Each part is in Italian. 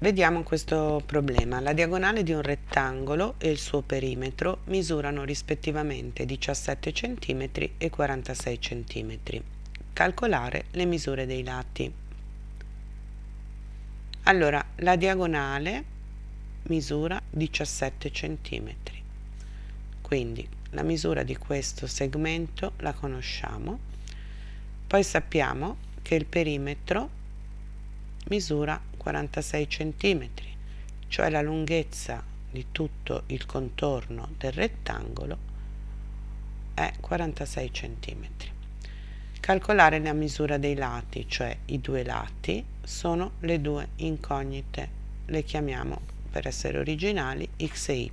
Vediamo questo problema. La diagonale di un rettangolo e il suo perimetro misurano rispettivamente 17 cm e 46 cm. Calcolare le misure dei lati. Allora, la diagonale misura 17 cm. Quindi la misura di questo segmento la conosciamo. Poi sappiamo che il perimetro misura 46 cm, cioè la lunghezza di tutto il contorno del rettangolo è 46 cm. Calcolare la misura dei lati, cioè i due lati, sono le due incognite, le chiamiamo per essere originali x e y.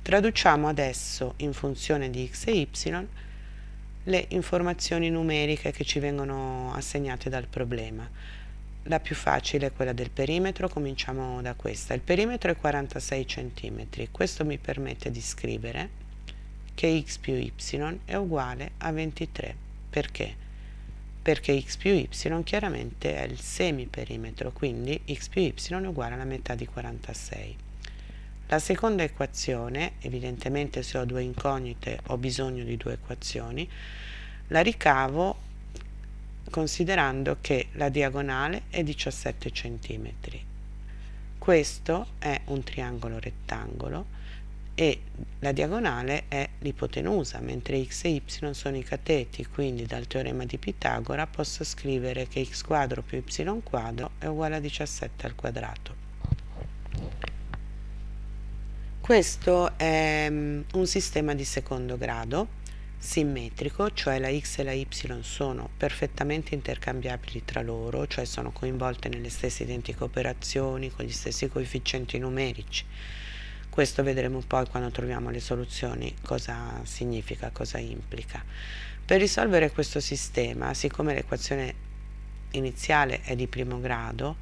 Traduciamo adesso in funzione di x e y le informazioni numeriche che ci vengono assegnate dal problema. La più facile è quella del perimetro, cominciamo da questa. Il perimetro è 46 cm, questo mi permette di scrivere che x più y è uguale a 23. Perché? Perché x più y chiaramente è il semiperimetro, quindi x più y è uguale alla metà di 46. La seconda equazione, evidentemente se ho due incognite ho bisogno di due equazioni, la ricavo considerando che la diagonale è 17 cm. Questo è un triangolo rettangolo e la diagonale è l'ipotenusa, mentre x e y sono i cateti, quindi dal teorema di Pitagora posso scrivere che x quadro più y quadro è uguale a 17 al quadrato. Questo è um, un sistema di secondo grado simmetrico, cioè la x e la y sono perfettamente intercambiabili tra loro, cioè sono coinvolte nelle stesse identiche operazioni con gli stessi coefficienti numerici. Questo vedremo poi quando troviamo le soluzioni cosa significa, cosa implica. Per risolvere questo sistema, siccome l'equazione iniziale è di primo grado,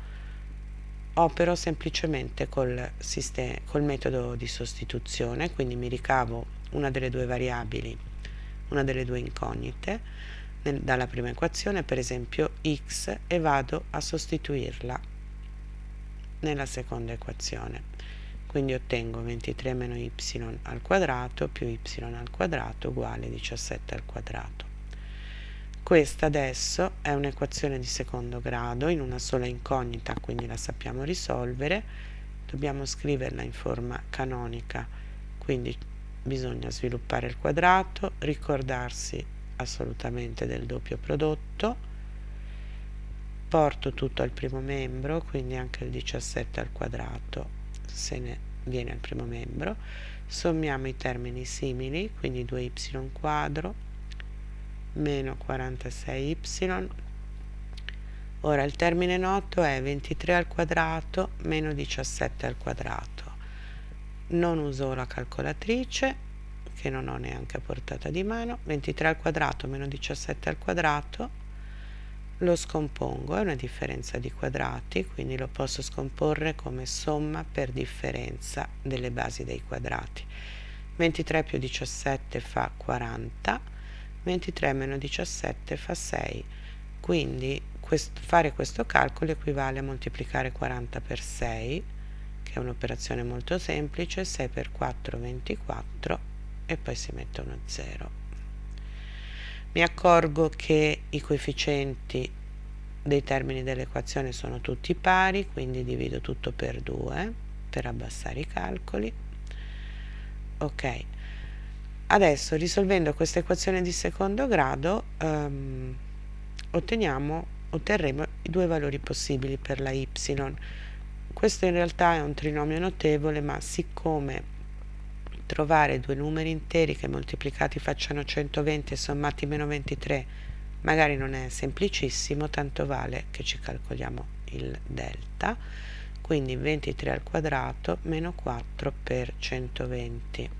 opero semplicemente col, col metodo di sostituzione, quindi mi ricavo una delle due variabili una delle due incognite nel, dalla prima equazione, per esempio x, e vado a sostituirla nella seconda equazione. Quindi ottengo 23 meno y al quadrato più y al quadrato uguale 17 al quadrato. Questa adesso è un'equazione di secondo grado in una sola incognita, quindi la sappiamo risolvere. Dobbiamo scriverla in forma canonica, quindi bisogna sviluppare il quadrato, ricordarsi assolutamente del doppio prodotto, porto tutto al primo membro, quindi anche il 17 al quadrato se ne viene al primo membro, sommiamo i termini simili, quindi 2y quadro meno 46y, ora il termine noto è 23 al quadrato meno 17 al quadrato non uso la calcolatrice che non ho neanche a portata di mano. 23 al quadrato meno 17 al quadrato lo scompongo è una differenza di quadrati quindi lo posso scomporre come somma per differenza delle basi dei quadrati. 23 più 17 fa 40 23 meno 17 fa 6 quindi quest fare questo calcolo equivale a moltiplicare 40 per 6 che è un'operazione molto semplice 6 per 4 24 e poi si mette uno 0 mi accorgo che i coefficienti dei termini dell'equazione sono tutti pari quindi divido tutto per 2 per abbassare i calcoli. Ok. Adesso risolvendo questa equazione di secondo grado um, otteniamo otterremo i due valori possibili per la y questo in realtà è un trinomio notevole, ma siccome trovare due numeri interi che moltiplicati facciano 120 e sommati meno 23 magari non è semplicissimo, tanto vale che ci calcoliamo il delta, quindi 23 al quadrato meno 4 per 120.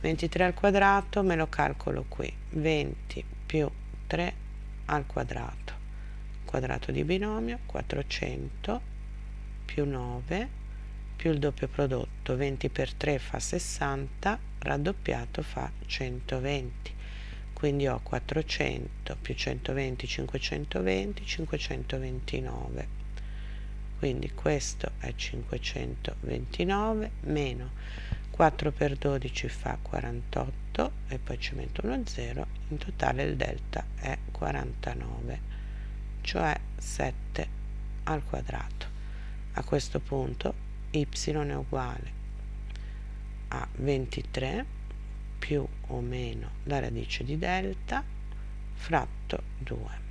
23 al quadrato me lo calcolo qui, 20 più 3 al quadrato, quadrato di binomio, 400 più 9 più il doppio prodotto 20 per 3 fa 60 raddoppiato fa 120 quindi ho 400 più 120 520 529 quindi questo è 529 meno 4 per 12 fa 48 e poi ci metto uno 0 in totale il delta è 49 cioè 7 al quadrato a questo punto y è uguale a 23 più o meno la radice di delta fratto 2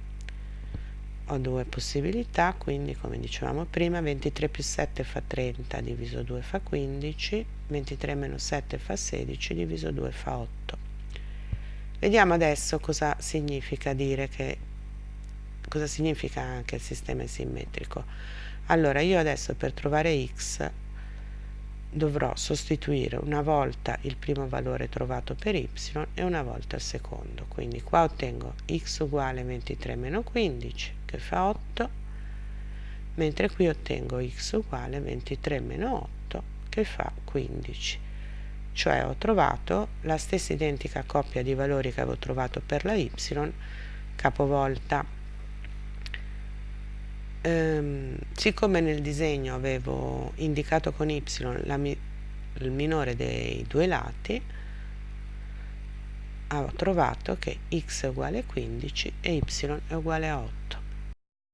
ho due possibilità quindi come dicevamo prima 23 più 7 fa 30 diviso 2 fa 15 23 meno 7 fa 16 diviso 2 fa 8 vediamo adesso cosa significa dire che cosa significa anche il sistema simmetrico allora io adesso per trovare x dovrò sostituire una volta il primo valore trovato per y e una volta il secondo. Quindi qua ottengo x uguale 23 meno 15 che fa 8 mentre qui ottengo x uguale 23 meno 8 che fa 15 cioè ho trovato la stessa identica coppia di valori che avevo trovato per la y capovolta ehm, siccome nel disegno avevo indicato con y la, il minore dei due lati ho trovato che x è uguale a 15 e y è uguale a 8